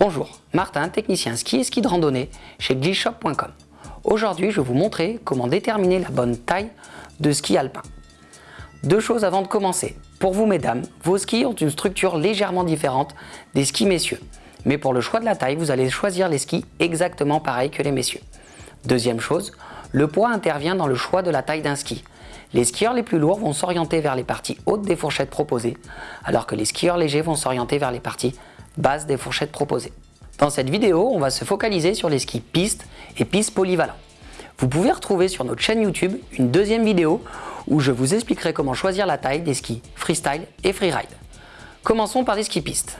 Bonjour, Martin, technicien ski et ski de randonnée chez glishop.com. Aujourd'hui, je vais vous montrer comment déterminer la bonne taille de ski alpin. Deux choses avant de commencer. Pour vous mesdames, vos skis ont une structure légèrement différente des skis messieurs. Mais pour le choix de la taille, vous allez choisir les skis exactement pareil que les messieurs. Deuxième chose, le poids intervient dans le choix de la taille d'un ski. Les skieurs les plus lourds vont s'orienter vers les parties hautes des fourchettes proposées, alors que les skieurs légers vont s'orienter vers les parties basses des fourchettes proposées. Dans cette vidéo, on va se focaliser sur les skis pistes et pistes polyvalents. Vous pouvez retrouver sur notre chaîne YouTube une deuxième vidéo où je vous expliquerai comment choisir la taille des skis freestyle et freeride. Commençons par les skis pistes.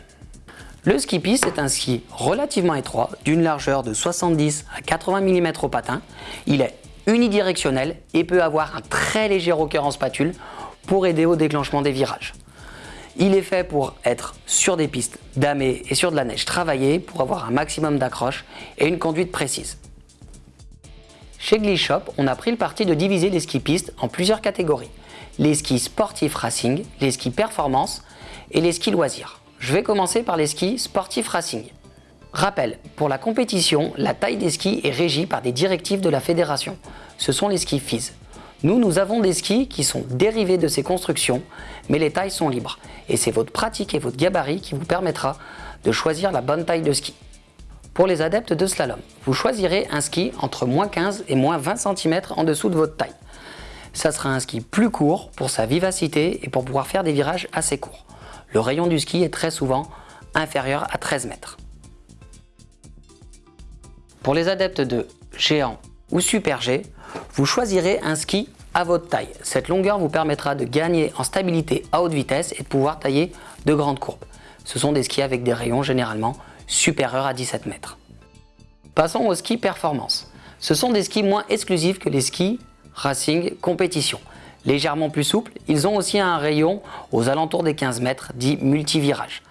Le ski piste est un ski relativement étroit d'une largeur de 70 à 80 mm au patin. Il est unidirectionnel et peut avoir un très léger rocker en spatule pour aider au déclenchement des virages. Il est fait pour être sur des pistes damées et sur de la neige travaillée pour avoir un maximum d'accroche et une conduite précise. Chez Glishop, on a pris le parti de diviser les skis pistes en plusieurs catégories. Les skis sportifs racing, les skis performance et les skis loisirs. Je vais commencer par les skis sportifs racing. Rappel, pour la compétition, la taille des skis est régie par des directives de la fédération. Ce sont les skis FIS. Nous, nous avons des skis qui sont dérivés de ces constructions, mais les tailles sont libres. Et c'est votre pratique et votre gabarit qui vous permettra de choisir la bonne taille de ski. Pour les adeptes de slalom, vous choisirez un ski entre moins 15 et moins 20 cm en dessous de votre taille. Ça sera un ski plus court pour sa vivacité et pour pouvoir faire des virages assez courts. Le rayon du ski est très souvent inférieur à 13 mètres. Pour les adeptes de géant ou super G, vous choisirez un ski à votre taille. Cette longueur vous permettra de gagner en stabilité à haute vitesse et de pouvoir tailler de grandes courbes. Ce sont des skis avec des rayons généralement supérieurs à 17 mètres. Passons aux skis performance. Ce sont des skis moins exclusifs que les skis racing compétition. Légèrement plus souples, ils ont aussi un rayon aux alentours des 15 mètres dit multivirage.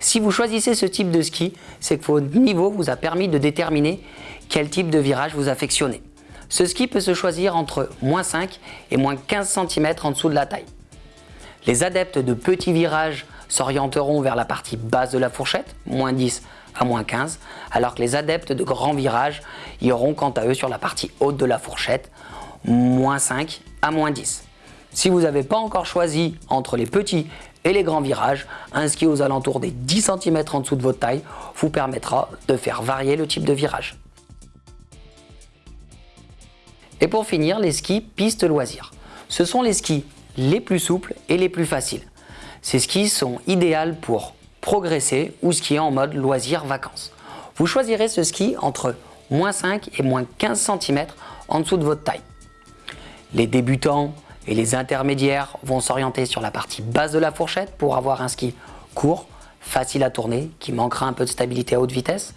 Si vous choisissez ce type de ski, c'est que votre niveau vous a permis de déterminer quel type de virage vous affectionnez. Ce ski peut se choisir entre moins 5 et moins 15 cm en dessous de la taille. Les adeptes de petits virages s'orienteront vers la partie basse de la fourchette, moins 10 à moins 15, alors que les adeptes de grands virages iront quant à eux sur la partie haute de la fourchette, moins 5 à moins 10. Si vous n'avez pas encore choisi entre les petits et les grands virages, un ski aux alentours des 10 cm en dessous de votre taille vous permettra de faire varier le type de virage. Et pour finir, les skis pistes loisirs. Ce sont les skis les plus souples et les plus faciles. Ces skis sont idéaux pour progresser ou skier en mode loisir vacances. Vous choisirez ce ski entre moins 5 et moins 15 cm en dessous de votre taille. Les débutants et les intermédiaires vont s'orienter sur la partie basse de la fourchette pour avoir un ski court, facile à tourner, qui manquera un peu de stabilité à haute vitesse.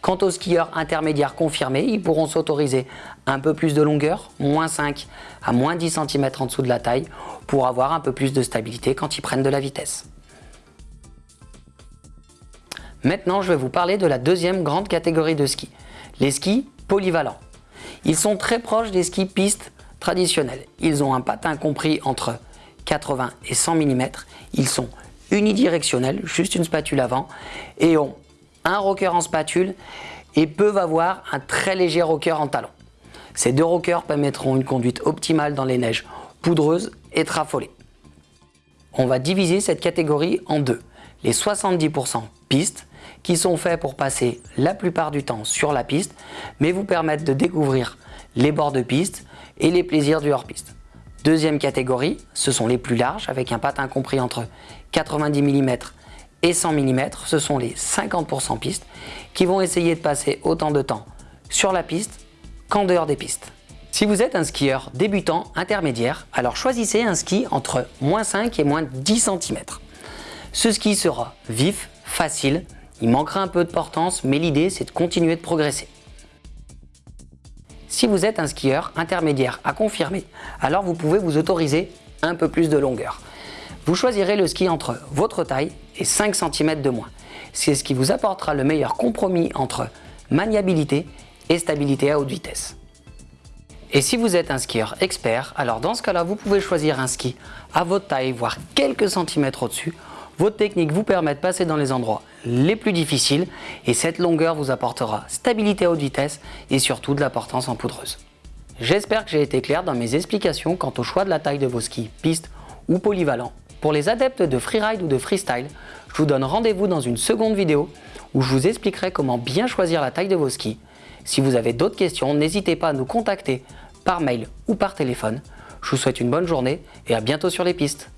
Quant aux skieurs intermédiaires confirmés, ils pourront s'autoriser un peu plus de longueur, moins 5 à moins 10 cm en dessous de la taille, pour avoir un peu plus de stabilité quand ils prennent de la vitesse. Maintenant, je vais vous parler de la deuxième grande catégorie de skis, les skis polyvalents. Ils sont très proches des skis pistes traditionnels. Ils ont un patin compris entre 80 et 100 mm. Ils sont unidirectionnels, juste une spatule avant, et ont un rocker en spatule et peuvent avoir un très léger rocker en talon. Ces deux rockers permettront une conduite optimale dans les neiges poudreuses et trafolées. On va diviser cette catégorie en deux. Les 70% pistes qui sont faits pour passer la plupart du temps sur la piste mais vous permettent de découvrir les bords de piste et les plaisirs du hors-piste. Deuxième catégorie, ce sont les plus larges avec un patin compris entre 90 mm et 100 mm. Ce sont les 50% pistes qui vont essayer de passer autant de temps sur la piste qu'en dehors des pistes. Si vous êtes un skieur débutant intermédiaire, alors choisissez un ski entre moins 5 et moins 10 cm. Ce ski sera vif, facile, il manquera un peu de portance, mais l'idée c'est de continuer de progresser. Si vous êtes un skieur intermédiaire à confirmer, alors vous pouvez vous autoriser un peu plus de longueur. Vous choisirez le ski entre votre taille et 5 cm de moins. C'est ce qui vous apportera le meilleur compromis entre maniabilité et stabilité à haute vitesse. Et si vous êtes un skieur expert, alors dans ce cas-là, vous pouvez choisir un ski à votre taille, voire quelques centimètres au-dessus, Votre technique vous permet de passer dans les endroits les plus difficiles et cette longueur vous apportera stabilité à haute vitesse et surtout de la portance en poudreuse. J'espère que j'ai été clair dans mes explications quant au choix de la taille de vos skis piste ou polyvalent. Pour les adeptes de freeride ou de freestyle, je vous donne rendez-vous dans une seconde vidéo où je vous expliquerai comment bien choisir la taille de vos skis. Si vous avez d'autres questions, n'hésitez pas à nous contacter par mail ou par téléphone. Je vous souhaite une bonne journée et à bientôt sur les pistes.